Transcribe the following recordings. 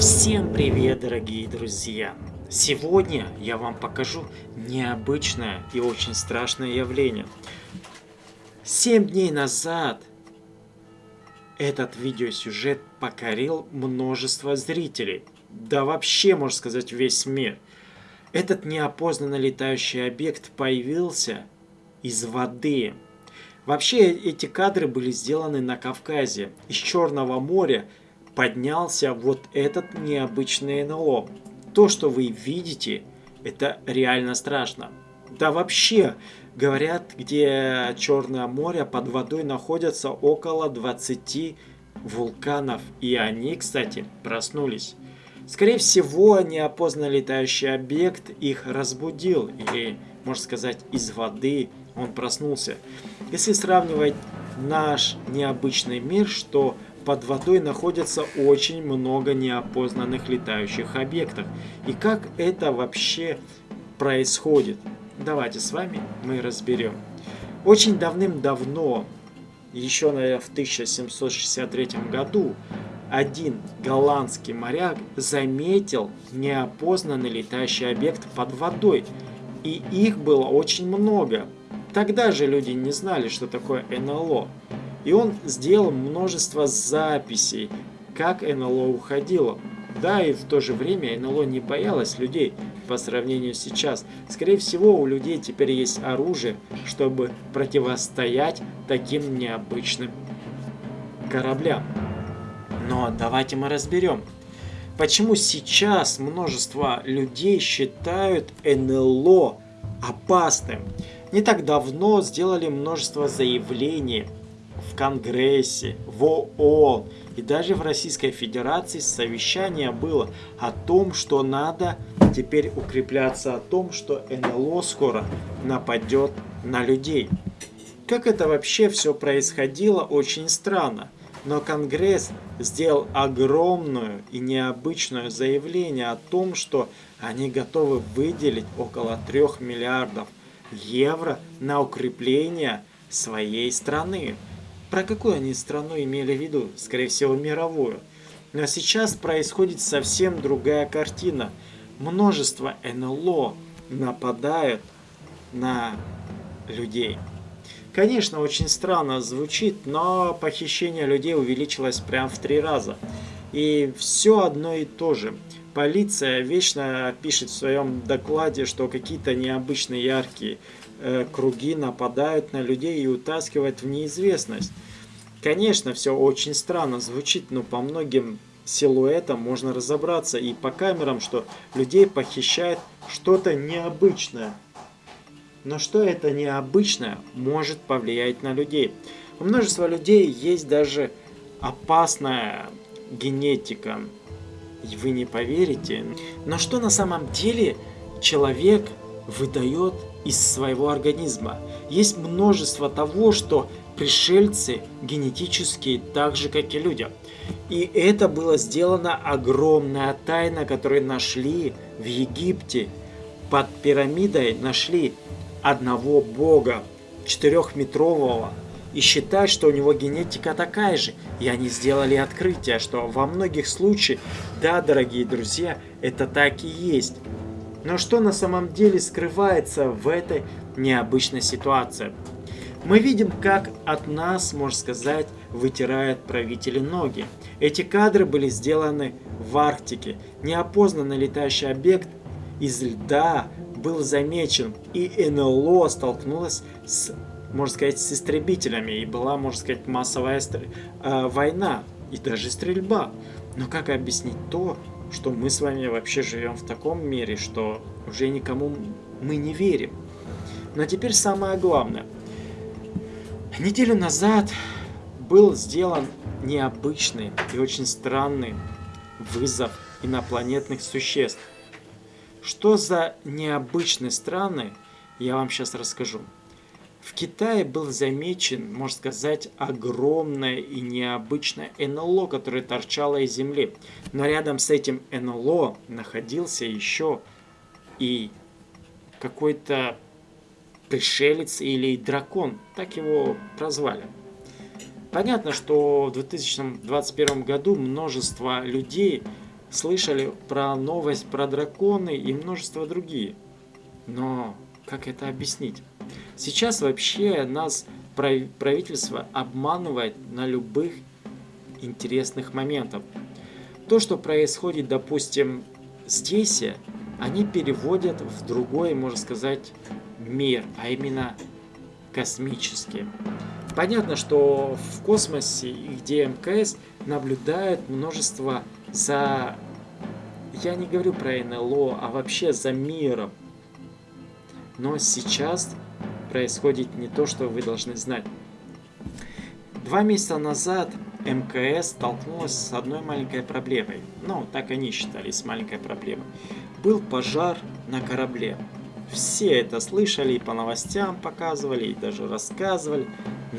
Всем привет, дорогие друзья! Сегодня я вам покажу необычное и очень страшное явление. Семь дней назад этот видеосюжет покорил множество зрителей. Да вообще, можно сказать, весь мир. Этот неопознанно летающий объект появился из воды. Вообще, эти кадры были сделаны на Кавказе. Из Черного моря поднялся вот этот необычный НЛО. То, что вы видите, это реально страшно. Да вообще, говорят, где Черное море под водой находятся около 20 вулканов. И они, кстати, проснулись. Скорее всего, неопознанный летающий объект их разбудил. Или, можно сказать, из воды он проснулся. Если сравнивать наш необычный мир, что под водой находится очень много неопознанных летающих объектов. И как это вообще происходит? Давайте с вами мы разберем. Очень давным-давно, еще, наверное, в 1763 году, один голландский моряк заметил неопознанный летающий объект под водой. И их было очень много. Тогда же люди не знали, что такое НЛО. И он сделал множество записей, как НЛО уходило. Да, и в то же время НЛО не боялось людей по сравнению сейчас. Скорее всего, у людей теперь есть оружие, чтобы противостоять таким необычным кораблям. Но давайте мы разберем, почему сейчас множество людей считают НЛО опасным. Не так давно сделали множество заявлений в Конгрессе, в ООН и даже в Российской Федерации совещание было о том, что надо теперь укрепляться о том, что НЛО скоро нападет на людей. Как это вообще все происходило, очень странно. Но Конгресс сделал огромную и необычное заявление о том, что они готовы выделить около 3 миллиардов евро на укрепление своей страны. Про какую они страну имели в виду? Скорее всего, мировую. Но сейчас происходит совсем другая картина. Множество НЛО нападают на людей. Конечно, очень странно звучит, но похищение людей увеличилось прям в три раза. И все одно и то же. Полиция вечно пишет в своем докладе, что какие-то необычные яркие Э, круги нападают на людей и утаскивают в неизвестность. Конечно, все очень странно звучит, но по многим силуэтам можно разобраться и по камерам, что людей похищает что-то необычное. Но что это необычное может повлиять на людей? У множества людей есть даже опасная генетика. Вы не поверите. Но что на самом деле человек выдает из своего организма. Есть множество того, что пришельцы генетические так же, как и люди. И это было сделано огромная тайна, которую нашли в Египте. Под пирамидой нашли одного бога, четырехметрового, и считают, что у него генетика такая же. И они сделали открытие, что во многих случаях, да, дорогие друзья, это так и есть. Но что на самом деле скрывается в этой необычной ситуации? Мы видим, как от нас, можно сказать, вытирают правители ноги. Эти кадры были сделаны в Арктике. Неопознанный летающий объект из льда был замечен, и НЛО столкнулась с, можно сказать, с истребителями, и была, можно сказать, массовая э, война, и даже стрельба. Но как объяснить то, что мы с вами вообще живем в таком мире, что уже никому мы не верим. Но теперь самое главное. Неделю назад был сделан необычный и очень странный вызов инопланетных существ. Что за необычные страны, я вам сейчас расскажу. В Китае был замечен, можно сказать, огромное и необычное НЛО, которое торчало из земли. Но рядом с этим НЛО находился еще и какой-то пришелец или дракон, так его прозвали. Понятно, что в 2021 году множество людей слышали про новость про драконы и множество другие. Но как это объяснить? Сейчас вообще нас правительство обманывает на любых интересных моментах. То, что происходит, допустим, здесь, они переводят в другой, можно сказать, мир, а именно космический. Понятно, что в космосе, где МКС, наблюдает множество за... Я не говорю про НЛО, а вообще за миром. Но сейчас происходит не то, что вы должны знать. Два месяца назад МКС столкнулась с одной маленькой проблемой. Ну, так они считали, с маленькой проблемой. Был пожар на корабле. Все это слышали и по новостям показывали, и даже рассказывали.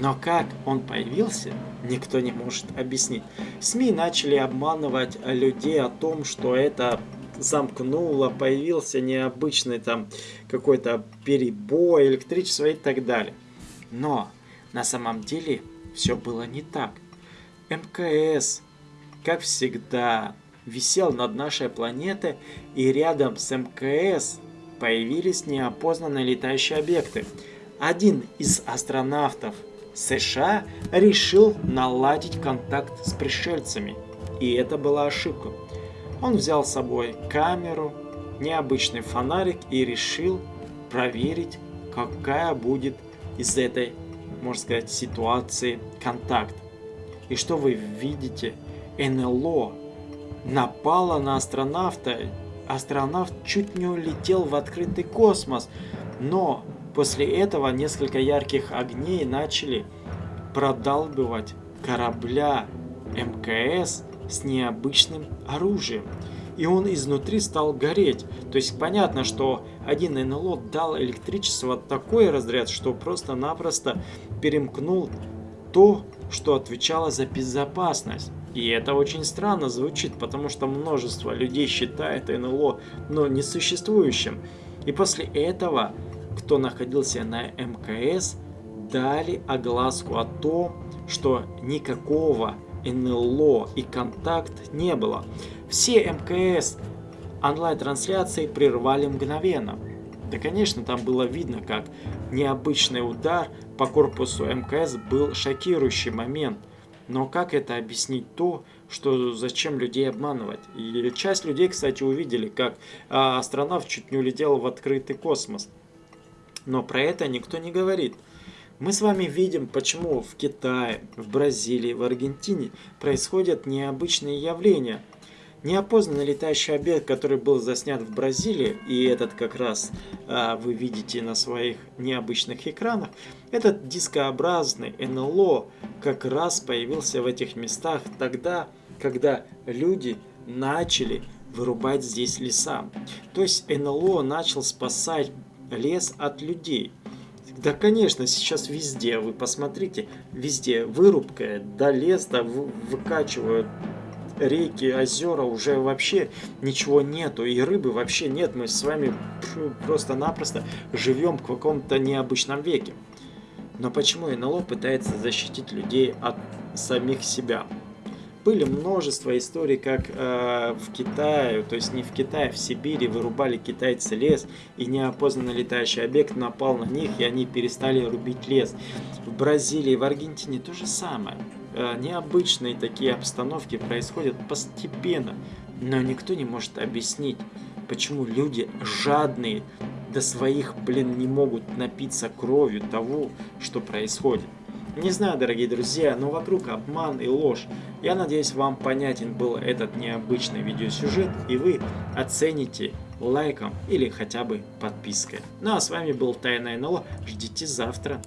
Но как он появился, никто не может объяснить. СМИ начали обманывать людей о том, что это замкнуло, появился необычный там какой-то перебой электричества и так далее. Но на самом деле все было не так. МКС, как всегда, висел над нашей планетой и рядом с МКС появились неопознанные летающие объекты. Один из астронавтов США решил наладить контакт с пришельцами, и это была ошибка. Он взял с собой камеру, необычный фонарик и решил проверить, какая будет из этой, можно сказать, ситуации контакт. И что вы видите? НЛО напало на астронавта. Астронавт чуть не улетел в открытый космос. Но после этого несколько ярких огней начали продалбывать корабля МКС с необычным оружием. И он изнутри стал гореть. То есть понятно, что один НЛО дал электричество такой разряд, что просто-напросто перемкнул то, что отвечало за безопасность. И это очень странно звучит, потому что множество людей считает НЛО, но несуществующим. И после этого, кто находился на МКС, дали огласку о том, что никакого НЛО и контакт не было. Все МКС онлайн-трансляции прервали мгновенно. Да, конечно, там было видно, как необычный удар по корпусу МКС был шокирующий момент. Но как это объяснить то, что зачем людей обманывать? И часть людей, кстати, увидели, как а, астронавт чуть не улетел в открытый космос. Но про это никто не говорит. Мы с вами видим, почему в Китае, в Бразилии, в Аргентине происходят необычные явления. Неопознанный летающий объект, который был заснят в Бразилии, и этот как раз а, вы видите на своих необычных экранах, этот дискообразный НЛО как раз появился в этих местах тогда, когда люди начали вырубать здесь леса. То есть НЛО начал спасать лес от людей. Да, конечно, сейчас везде, вы посмотрите, везде вырубка, да лес, да выкачивают реки, озера, уже вообще ничего нету, и рыбы вообще нет, мы с вами просто-напросто живем в каком-то необычном веке. Но почему НЛО пытается защитить людей от самих себя? Были множество историй, как э, в Китае, то есть не в Китае, в Сибири вырубали китайцы лес, и неопознанный летающий объект напал на них, и они перестали рубить лес. В Бразилии, в Аргентине то же самое. Э, необычные такие обстановки происходят постепенно, но никто не может объяснить, почему люди жадные до своих, блин, не могут напиться кровью того, что происходит. Не знаю, дорогие друзья, но вокруг обман и ложь. Я надеюсь, вам понятен был этот необычный видеосюжет, и вы оцените лайком или хотя бы подпиской. Ну а с вами был Тайна НЛО. Ждите завтра.